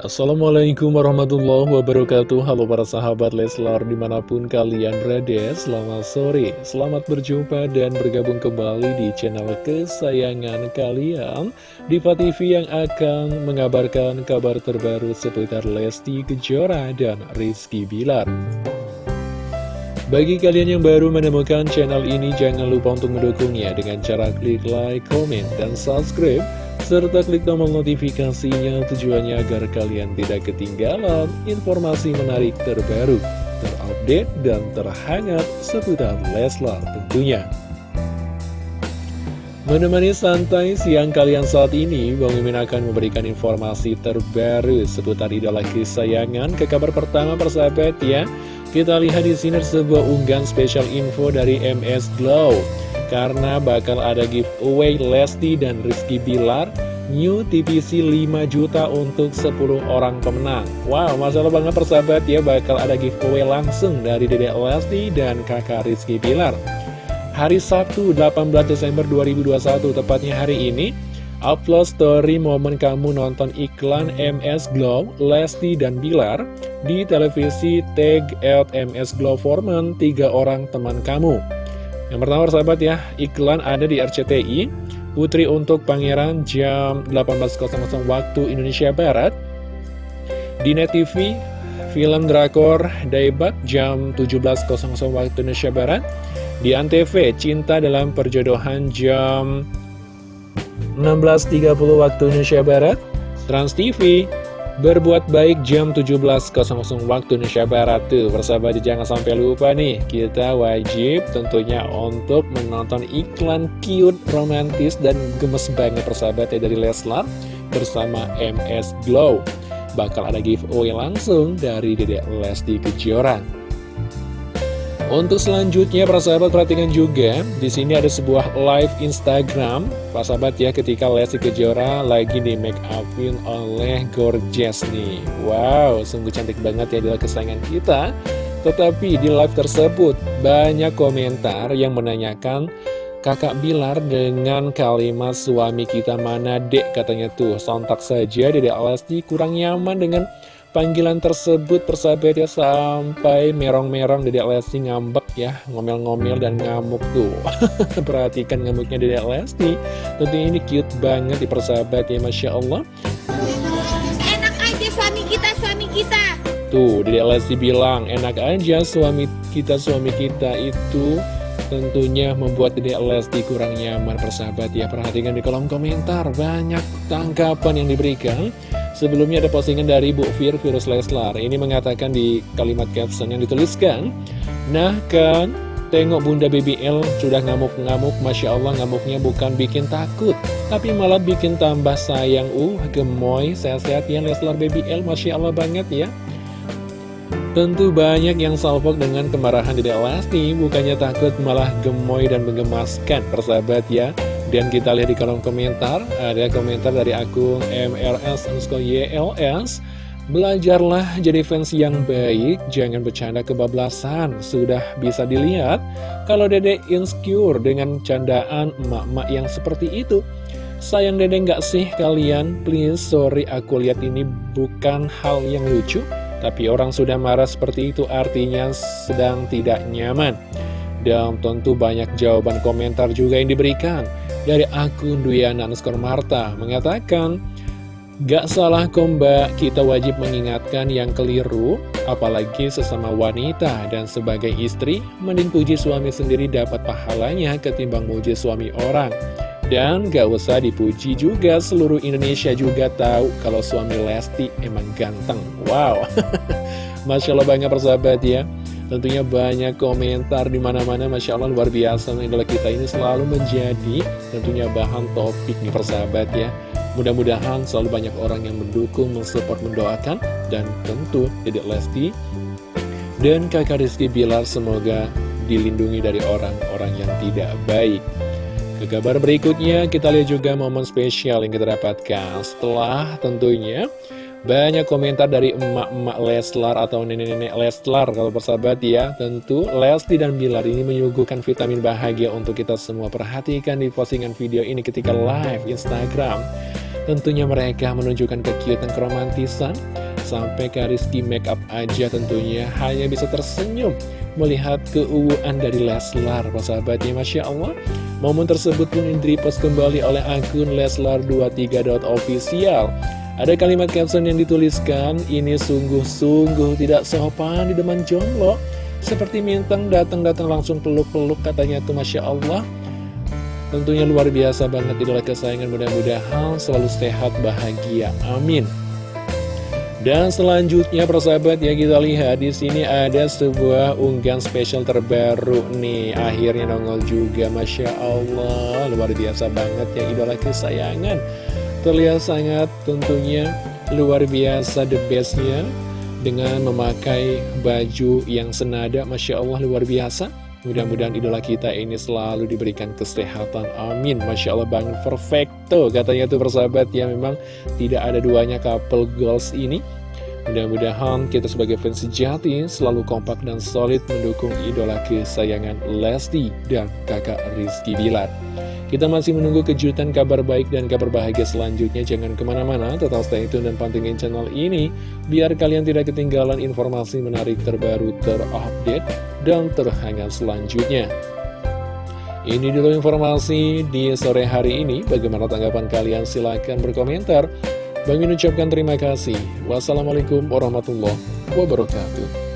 Assalamualaikum warahmatullahi wabarakatuh. Halo para sahabat Leslar di mana pun kalian berada Selamat sore, selamat berjumpa dan bergabung kembali di channel kesayangan kalian. Diva TV yang akan mengabarkan kabar terbaru seputar Lesti Kejora dan Rizky Bilar. Bagi kalian yang baru menemukan channel ini, jangan lupa untuk mendukungnya dengan cara klik like, komen, dan subscribe serta klik tombol notifikasinya tujuannya agar kalian tidak ketinggalan informasi menarik terbaru, terupdate, dan terhangat seputar Leslar tentunya. Menemani santai siang kalian saat ini, Bang Mimin akan memberikan informasi terbaru seputar idola kesayangan ke kabar pertama persahabat ya. Kita lihat di sini sebuah unggahan spesial info dari MS Glow karena bakal ada giveaway Lesti dan Rizky Bilar New TVC 5 juta untuk 10 orang pemenang. Wow, masalah banget persahabat. Ya bakal ada giveaway langsung dari Dedek Lesti dan kakak Rizky Bilar. Hari Sabtu 18 Desember 2021 tepatnya hari ini Upload story momen kamu nonton iklan MS Glow, Lesti dan Bilar di televisi tag at MS Glow Foreman, tiga orang teman kamu. Yang pertama sahabat ya, iklan ada di RCTI, Putri untuk Pangeran jam 18.00 waktu Indonesia Barat. Di Net TV, film Drakor Daibak jam 17.00 waktu Indonesia Barat. Di Antv, Cinta dalam Perjodohan jam 16.30 waktu Indonesia Barat. Trans TV, Berbuat baik jam 17.00 waktu Indonesia Barat tuh. Persahabat jangan sampai lupa nih Kita wajib tentunya untuk menonton iklan cute, romantis, dan gemes banget persahabat ya dari Leslar Bersama MS Glow. Bakal ada giveaway langsung dari Dedek Lesti Kejora untuk selanjutnya, para sahabat perhatikan juga, di sini ada sebuah live Instagram, para sahabat ya, ketika Lesti Kejora lagi di make upin oleh Gorgeous nih. Wow, sungguh cantik banget ya adalah kesayangan kita. Tetapi di live tersebut, banyak komentar yang menanyakan, Kakak Bilar dengan kalimat suami kita mana dek katanya tuh Sontak saja Dedek Lesti kurang nyaman dengan panggilan tersebut persahabat ya sampai merong-merong Dedek Lesti ngambek ya ngomel-ngomel dan ngamuk tuh. Perhatikan ngamuknya Dedek Lesti. Tentunya ini cute banget di persahabat ya Masya Allah. Enak aja suami kita suami kita. Tuh Dedek Lesti bilang enak aja suami kita suami kita itu tentunya membuat Dedek Lesti kurang nyaman persahabat ya. Perhatikan di kolom komentar banyak tanggapan yang diberikan Sebelumnya ada postingan dari Bu Fir Virus Leslar. Ini mengatakan di kalimat caption yang dituliskan Nah kan, tengok Bunda BBL sudah ngamuk-ngamuk. Masya Allah ngamuknya bukan bikin takut Tapi malah bikin tambah sayang. Uh, gemoy, sehat-sehat ya Leslar BBL Masya Allah banget ya. Tentu banyak yang salvok dengan kemarahan Dedek Lesti Bukannya takut malah gemoy dan menggemaskan Persahabat ya dan kita lihat di kolom komentar, ada komentar dari akun MRS YLS. Belajarlah jadi fans yang baik, jangan bercanda kebablasan. Sudah bisa dilihat kalau dede insecure dengan candaan emak-emak yang seperti itu. Sayang dede nggak sih kalian? Please, sorry aku lihat ini bukan hal yang lucu. Tapi orang sudah marah seperti itu artinya sedang tidak nyaman. Dan tentu banyak jawaban komentar juga yang diberikan dari akun Duyana Nuskor Marta mengatakan Gak salah komba, kita wajib mengingatkan yang keliru, apalagi sesama wanita dan sebagai istri, mending puji suami sendiri dapat pahalanya ketimbang muji suami orang. Dan gak usah dipuji juga, seluruh Indonesia juga tahu kalau suami Lesti emang ganteng. Wow, Masya Allah banget persahabat ya. Tentunya banyak komentar di mana-mana, Masya Allah luar biasa idola kita ini selalu menjadi tentunya bahan topik nih persahabat ya. Mudah-mudahan selalu banyak orang yang mendukung, mensupport, mendoakan, dan tentu Dedek Lesti dan kakak Rizky Bilar semoga dilindungi dari orang-orang yang tidak baik. Ke kabar berikutnya, kita lihat juga momen spesial yang kita dapatkan setelah tentunya banyak komentar dari emak-emak Leslar atau nenek-nenek Leslar kalau persahabat ya. Tentu Lesti dan Bilar ini menyuguhkan vitamin bahagia untuk kita semua. Perhatikan di postingan video ini ketika live Instagram. Tentunya mereka menunjukkan kekiutan keromantisan Sampai ke Rizky make up aja tentunya. Hanya bisa tersenyum Melihat keuuan dari Leslar Persahabatnya Masya Allah. Momen tersebut pun direpost kembali oleh akun Leslar23.official Ada kalimat caption yang dituliskan Ini sungguh-sungguh tidak sopan di depan jomblo. Seperti Mintang datang-datang langsung peluk-peluk katanya tuh Masya Allah. Tentunya luar biasa banget idola kesayangan. Mudah-mudahan selalu sehat bahagia. Amin. Dan selanjutnya persahabat ya kita lihat di sini ada sebuah unggahan spesial terbaru nih. Akhirnya nongol juga Masya Allah. Luar biasa banget ya idola kesayangan terlihat sangat tentunya luar biasa the bestnya dengan memakai baju yang senada Masya Allah luar biasa. Mudah-mudahan idola kita ini selalu diberikan kesehatan. Amin. Masya Allah banget perfecto Katanya tuh persahabat ya memang tidak ada duanya couple goals ini. Mudah-mudahan kita sebagai fans sejati selalu kompak dan solid mendukung idola kesayangan Lesti dan kakak Rizky Bilar kita masih menunggu kejutan kabar baik dan kabar bahagia selanjutnya. Jangan ke mana-mana, tetap stay tune dan pantengin channel ini. Biar kalian tidak ketinggalan informasi menarik terbaru, terupdate, dan terhangat selanjutnya. Ini dulu informasi di sore hari ini. Bagaimana tanggapan kalian? Silahkan berkomentar. Bang ucapkan terima kasih. Wassalamualaikum warahmatullahi wabarakatuh.